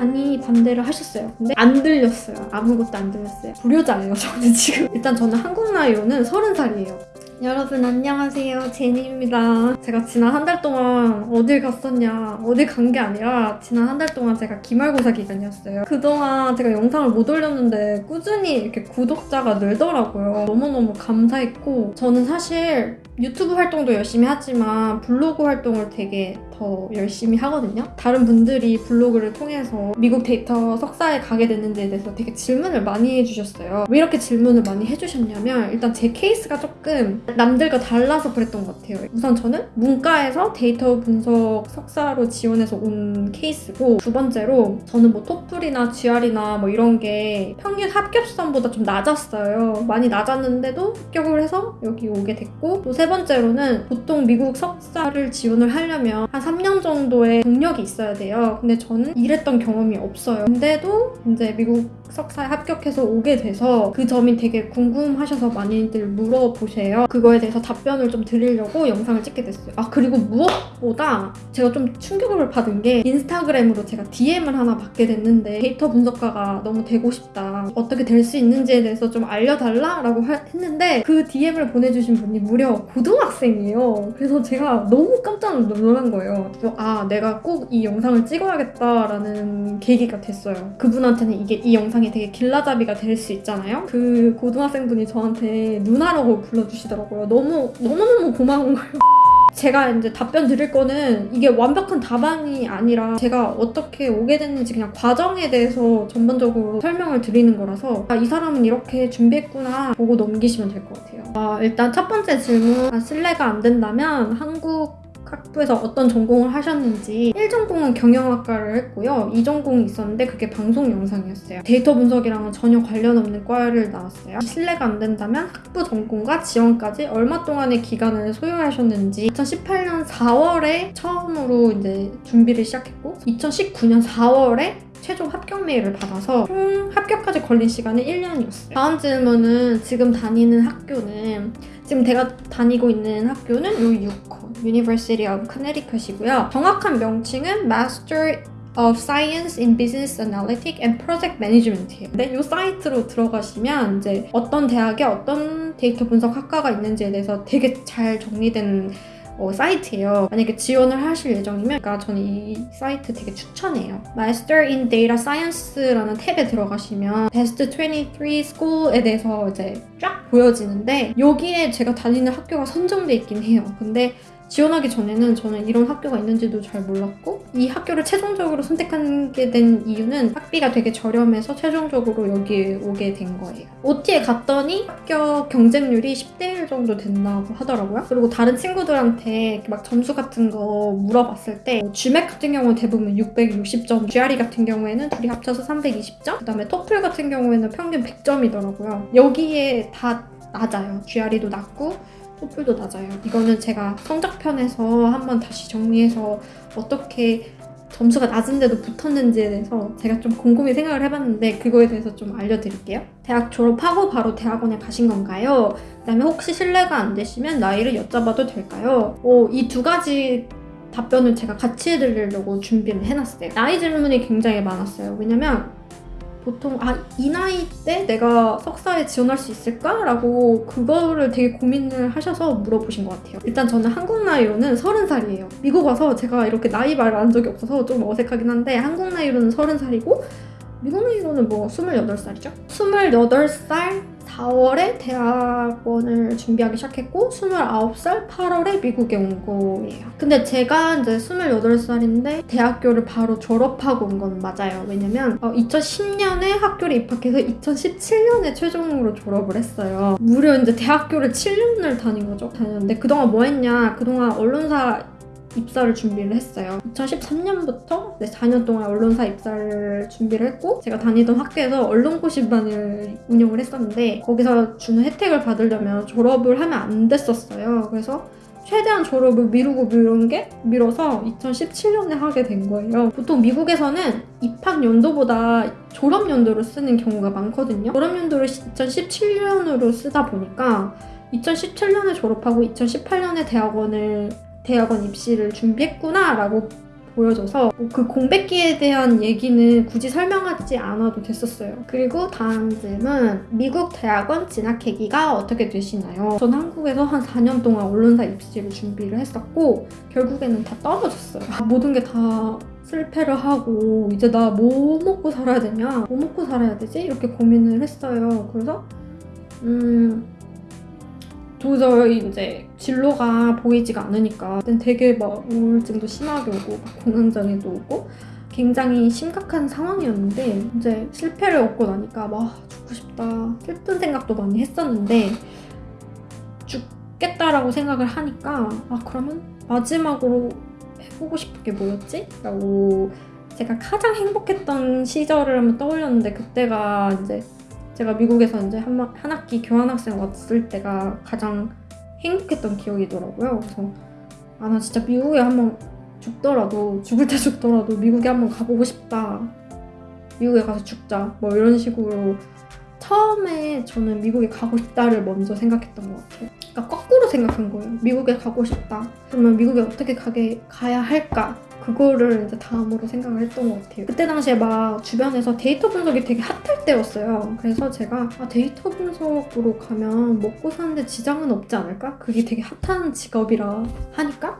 많이 반대를 하셨어요. 근데 안 들렸어요. 아무것도 안 들렸어요. 불효자예요, 저는 지금. 일단 저는 한국 나이로는 30살이에요. 여러분 안녕하세요 제니입니다 제가 지난 한 달 동안 어딜 갔었냐 어딜 간 게 아니라 지난 한 달 동안 제가 기말고사 기간이었어요 그동안 제가 영상을 못 올렸는데 꾸준히 이렇게 구독자가 늘더라고요 너무너무 감사했고 저는 사실 유튜브 활동도 열심히 하지만 블로그 활동을 되게 더 열심히 하거든요 다른 분들이 블로그를 통해서 미국 데이터 석사에 가게 됐는지에 대해서 되게 질문을 많이 해주셨어요 왜 이렇게 질문을 많이 해주셨냐면 일단 제 케이스가 조금 남들과 달라서 그랬던 것 같아요. 우선 저는 문과에서 데이터 분석 석사로 지원해서 온 케이스고 두 번째로 저는 뭐 토플이나 GRE나 뭐 이런 게 평균 합격선보다 좀 낮았어요. 많이 낮았는데도 합격을 해서 여기 오게 됐고 또세 번째로는 보통 미국 석사를 지원을 하려면 한 3년 정도의 경력이 있어야 돼요. 근데 저는 일했던 경험이 없어요. 근데도 이제 미국 석사에 합격해서 오게 돼서 그 점이 되게 궁금하셔서 많이들 물어보세요. 그거에 대해서 답변을 좀 드리려고 영상을 찍게 됐어요. 아 그리고 무엇보다 제가 좀 충격을 받은 게 인스타그램으로 제가 DM을 하나 받게 됐는데 데이터 분석가가 너무 되고 싶다. 어떻게 될 수 있는지에 대해서 좀 알려달라 라고 했는데 그 DM을 보내주신 분이 무려 고등학생이에요. 그래서 제가 너무 깜짝 놀란 거예요. 아 내가 꼭 이 영상을 찍어야겠다라는 계기가 됐어요. 그분한테는 이게 이 영상이 되게 길라잡이가 될 수 있잖아요. 그 고등학생분이 저한테 누나라고 불러주시더라고요. 너무 너무너무 고마운 거예요. 제가 이제 답변 드릴 거는 이게 완벽한 답안이 아니라 제가 어떻게 오게 됐는지 그냥 과정에 대해서 전반적으로 설명을 드리는 거라서 아, 이 사람은 이렇게 준비했구나 보고 넘기시면 될 것 같아요. 아, 일단 첫 번째 질문 아, 신뢰가 안 된다면 한국 학부에서 어떤 전공을 하셨는지 1전공은 경영학과를 했고요. 2전공이 있었는데 그게 방송 영상이었어요. 데이터 분석이랑은 전혀 관련 없는 과를 나왔어요. 신뢰가 안 된다면 학부 전공과 지원까지 얼마 동안의 기간을 소요하셨는지 2018년 4월에 처음으로 이제 준비를 시작했고 2019년 4월에 최종 합격 메일을 받아서 총 합격까지 걸린 시간은 1년이었어요. 다음 질문은 지금 다니는 학교는 지금 제가 다니고 있는 학교는 요 유코 University of Connecticut이고요. 정확한 명칭은 Master of Science in Business Analytics and Project Management이에요. 근데 이 사이트로 들어가시면 이제 어떤 대학에 어떤 데이터 분석 학과가 있는지에 대해서 되게 잘 정리된 어, 사이트예요. 만약에 지원을 하실 예정이면 그러니까 저는 이 사이트 되게 추천해요. Master in Data Science라는 탭에 들어가시면 Best 23 School에 대해서 이제 쫙 보여지는데 여기에 제가 다니는 학교가 선정돼 있긴 해요. 근데 지원하기 전에는 저는 이런 학교가 있는지도 잘 몰랐고 이 학교를 최종적으로 선택하게 된 이유는 학비가 되게 저렴해서 최종적으로 여기에 오게 된 거예요. OT에 갔더니 합격 경쟁률이 10대 1 정도 된다고 하더라고요. 그리고 다른 친구들한테 막 점수 같은 거 물어봤을 때 GMAT 같은 경우는 대부분 660점, GRE 같은 경우에는 둘이 합쳐서 320점, 그다음에 토플 같은 경우에는 평균 100점이더라고요. 여기에 다 낮아요. GRE도 낮고 토플도 낮아요. 이거는 제가 성적편에서 한번 다시 정리해서 어떻게 점수가 낮은데도 붙었는지에 대해서 제가 좀 곰곰이 생각을 해봤는데 그거에 대해서 좀 알려드릴게요. 대학 졸업하고 바로 대학원에 가신 건가요? 그 다음에 혹시 신뢰가 안 되시면 나이를 여쭤봐도 될까요? 어, 이두 가지 답변을 제가 같이 해드리려고 준비를 해놨어요. 나이 질문이 굉장히 많았어요. 왜냐면 보통 아 이 나이 때 내가 석사에 지원할 수 있을까? 라고 그거를 되게 고민을 하셔서 물어보신 것 같아요. 일단 저는 한국 나이로는 30살이에요. 미국 와서 제가 이렇게 나이 말을 한 적이 없어서 좀 어색하긴 한데 한국 나이로는 30살이고 미국 나이로는 뭐 28살이죠? 28살 4월에 대학원을 준비하기 시작했고 29살 8월에 미국에 온 거예요. 근데 제가 이제 28살인데 대학교를 바로 졸업하고 온 건 맞아요. 왜냐면 어, 2010년에 학교를 입학해서 2017년에 최종으로 졸업을 했어요. 무려 이제 대학교를 7년을 다닌 거죠. 다녔는데 그동안 뭐 했냐? 그동안 언론사 입사를 준비를 했어요. 2013년부터 4년 동안 언론사 입사를 준비를 했고 제가 다니던 학교에서 언론고시반을 운영을 했었는데 거기서 주는 혜택을 받으려면 졸업을 하면 안 됐었어요. 그래서 최대한 졸업을 미루고 미룬 게 미뤄서 2017년에 하게 된 거예요. 보통 미국에서는 입학 연도보다 졸업 연도를 쓰는 경우가 많거든요. 졸업 연도를 2017년으로 쓰다 보니까 2017년에 졸업하고 2018년에 대학원을 대학원 입시를 준비했구나 라고 보여줘서 뭐 그 공백기에 대한 얘기는 굳이 설명하지 않아도 됐었어요. 그리고 다음 질문 미국 대학원 진학 계기가 어떻게 되시나요? 전 한국에서 한 4년 동안 언론사 입시를 준비를 했었고 결국에는 다 떨어졌어요. 모든 게 다 실패를 하고 이제 나 뭐 먹고 살아야 되냐? 뭐 먹고 살아야 되지? 이렇게 고민을 했어요. 그래서 음 도저히 이제 진로가 보이지가 않으니까 되게 막 우울증도 심하게 오고 막 공황장애도 오고 굉장히 심각한 상황이었는데 이제 실패를 얻고 나니까 막 죽고 싶다 슬픈 생각도 많이 했었는데 죽겠다라고 생각을 하니까 아 그러면 마지막으로 해보고 싶은 게 뭐였지? 라고 제가 가장 행복했던 시절을 한번 떠올렸는데 그때가 이제 제가 미국에서 이제 한, 학- 한 학기 교환학생 왔을 때가 가장 행복했던 기억이더라고요. 그래서 아 나 진짜 미국에 한번 죽더라도 죽을 때 죽더라도 미국에 한번 가보고 싶다. 미국에 가서 죽자. 뭐 이런 식으로 처음에 저는 미국에 가고 싶다를 먼저 생각했던 것 같아요. 그러니까 거꾸로 생각한 거예요. 미국에 가고 싶다. 그러면 미국에 어떻게 가게 가야 할까? 그거를 이제 다음으로 생각을 했던 것 같아요. 그때 당시에 막 주변에서 데이터 분석이 되게 핫할 때였어요. 그래서 제가 아, 데이터 분석으로 가면 먹고 사는데 지장은 없지 않을까? 그게 되게 핫한 직업이라 하니까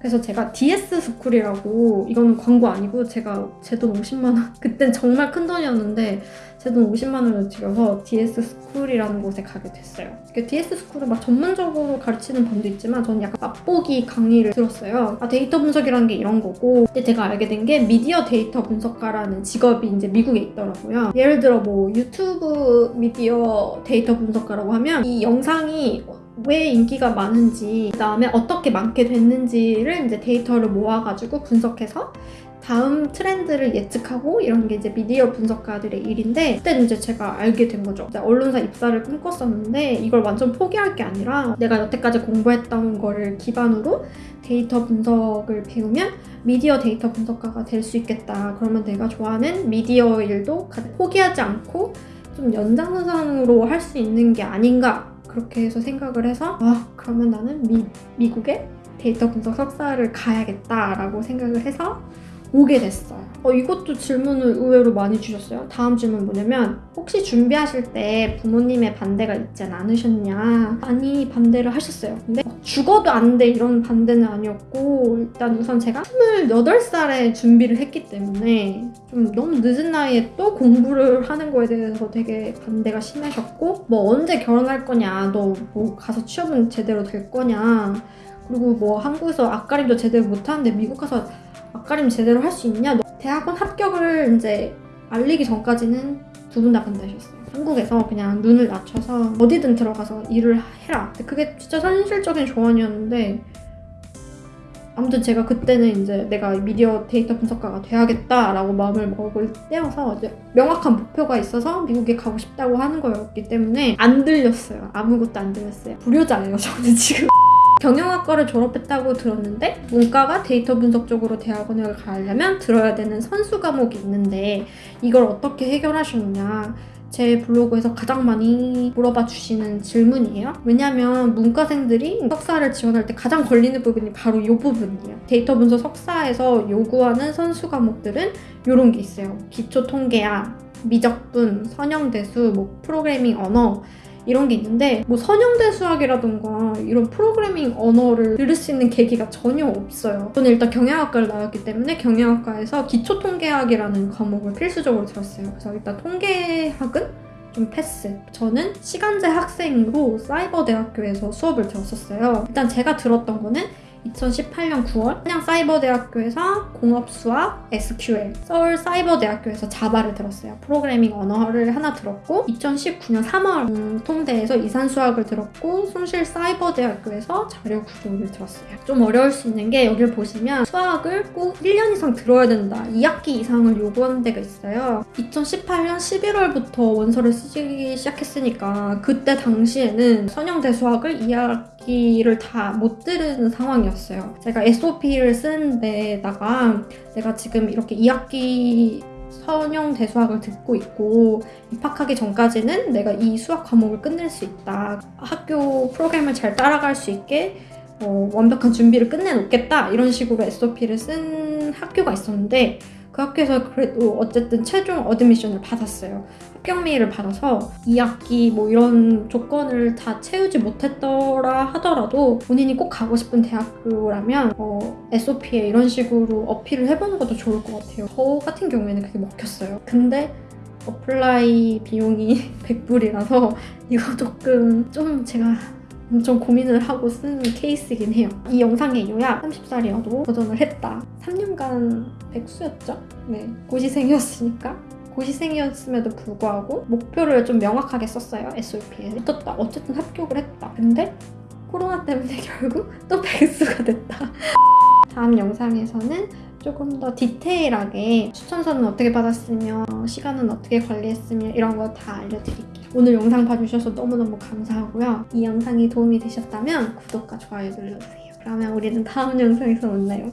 그래서 제가 DS 스쿨이라고 이거는 광고 아니고 제가 제 돈 50만 원 그땐 정말 큰 돈이었는데 제 돈 50만 원을 들여서 DS 스쿨이라는 곳에 가게 됐어요. 그 DS 스쿨은 막 전문적으로 가르치는 반도 있지만 저는 약간 맛보기 강의를 들었어요. 아 데이터 분석이라는 게 이런 거고 근데 제가 알게 된 게 미디어 데이터 분석가라는 직업이 이제 미국에 있더라고요. 예를 들어 뭐 유튜브 미디어 데이터 분석가라고 하면 이 영상이 왜 인기가 많은지 그다음에 어떻게 많게 됐는지를 이제 데이터를 모아가지고 분석해서 다음 트렌드를 예측하고 이런 게 이제 미디어 분석가들의 일인데 그때는 이제 제가 알게 된 거죠. 언론사 입사를 꿈꿨었는데 이걸 완전 포기할 게 아니라 내가 여태까지 공부했던 거를 기반으로 데이터 분석을 배우면 미디어 데이터 분석가가 될 수 있겠다. 그러면 내가 좋아하는 미디어 일도 가- 포기하지 않고 좀 연장선상으로 할 수 있는 게 아닌가 그렇게 해서 생각을 해서 아 그러면 나는 미, 미국에 데이터 분석 석사를 가야겠다라고 생각을 해서 오게 됐어요. 어, 이것도 질문을 의외로 많이 주셨어요. 다음 질문 뭐냐면 혹시 준비하실 때 부모님의 반대가 있지 않으셨냐? 많이 반대를 하셨어요. 근데 막 죽어도 안 돼 이런 반대는 아니었고 일단 우선 제가 28살에 준비를 했기 때문에 좀 너무 늦은 나이에 또 공부를 하는 거에 대해서 되게 반대가 심하셨고 뭐 언제 결혼할 거냐 너 뭐 가서 취업은 제대로 될 거냐 그리고 뭐 한국에서 앞가림도 제대로 못하는데 미국 가서 앞가림 제대로 할 수 있냐? 너 대학원 합격을 이제 알리기 전까지는 두 분 다 반대하셨어요. 한국에서 그냥 눈을 낮춰서 어디든 들어가서 일을 해라. 그게 진짜 현실적인 조언이었는데 아무튼 제가 그때는 이제 내가 미디어 데이터 분석가가 돼야겠다라고 마음을 먹을 때여서 이제 명확한 목표가 있어서 미국에 가고 싶다고 하는 거였기 때문에 안 들렸어요. 아무것도 안 들렸어요. 불효자예요, 저는 지금. 경영학과를 졸업했다고 들었는데 문과가 데이터 분석 쪽으로 대학원을 가려면 들어야 되는 선수 과목이 있는데 이걸 어떻게 해결하셨냐 제 블로그에서 가장 많이 물어봐 주시는 질문이에요. 왜냐면 문과생들이 석사를 지원할 때 가장 걸리는 부분이 바로 이 부분이에요. 데이터 분석 석사에서 요구하는 선수 과목들은 이런 게 있어요. 기초 통계학, 미적분, 선형대수, 뭐 프로그래밍 언어 이런 게 있는데 뭐 선형대 수학이라던가 이런 프로그래밍 언어를 들을 수 있는 계기가 전혀 없어요. 저는 일단 경영학과를 나왔기 때문에 경영학과에서 기초통계학이라는 과목을 필수적으로 들었어요. 그래서 일단 통계학은 좀 패스. 저는 시간제 학생으로 사이버대학교에서 수업을 들었었어요. 일단 제가 들었던 거는 2018년 9월 한양 사이버대학교에서 공업수학, SQL, 서울 사이버대학교에서 자바를 들었어요. 프로그래밍 언어를 하나 들었고 2019년 3월 음, 통대에서 이산수학을 들었고 숭실 사이버대학교에서 자료구조를 들었어요. 좀 어려울 수 있는 게 여기를 보시면 수학을 꼭 1년 이상 들어야 된다. 2학기 이상을 요구하는 데가 있어요. 2018년 11월부터 원서를 쓰기 시작했으니까 그때 당시에는 선형대 수학을 2학기를 다 못 들은 상황이었어요. 제가 SOP를 쓰는 데다가 내가 지금 이렇게 2학기 선형 대수학을 듣고 있고 입학하기 전까지는 내가 이 수학 과목을 끝낼 수 있다. 학교 프로그램을 잘 따라갈 수 있게 어, 완벽한 준비를 끝내놓겠다. 이런 식으로 SOP를 쓴한 학교가 있었는데 그 학교에서 그래도 어쨌든 최종 admission을 받았어요. 합격 메일을 받아서 2학기 뭐 이런 조건을 다 채우지 못했더라 하더라도 본인이 꼭 가고 싶은 대학교라면 어, SOP에 이런 식으로 어필을 해보는 것도 좋을 것 같아요. 저 같은 경우에는 그게 먹혔어요. 근데 apply 비용이 100불이라서 이거 조금 좀 제가 엄청 고민을 하고 쓴 케이스이긴 해요. 이 영상의 요약 30살이어도 도전을 했다. 3년간 백수였죠? 네. 고시생이었으니까. 고시생이었음에도 불구하고 목표를 좀 명확하게 썼어요. SOP에. 붙었다. 어쨌든 합격을 했다. 근데 코로나 때문에 결국 또 백수가 됐다. 다음 영상에서는 조금 더 디테일하게 추천서는 어떻게 받았으며 시간은 어떻게 관리했으며 이런 거 다 알려드릴게요. 오늘 영상 봐주셔서 너무너무 감사하고요. 이 영상이 도움이 되셨다면 구독과 좋아요 눌러주세요. 그러면 우리는 다음 영상에서 만나요.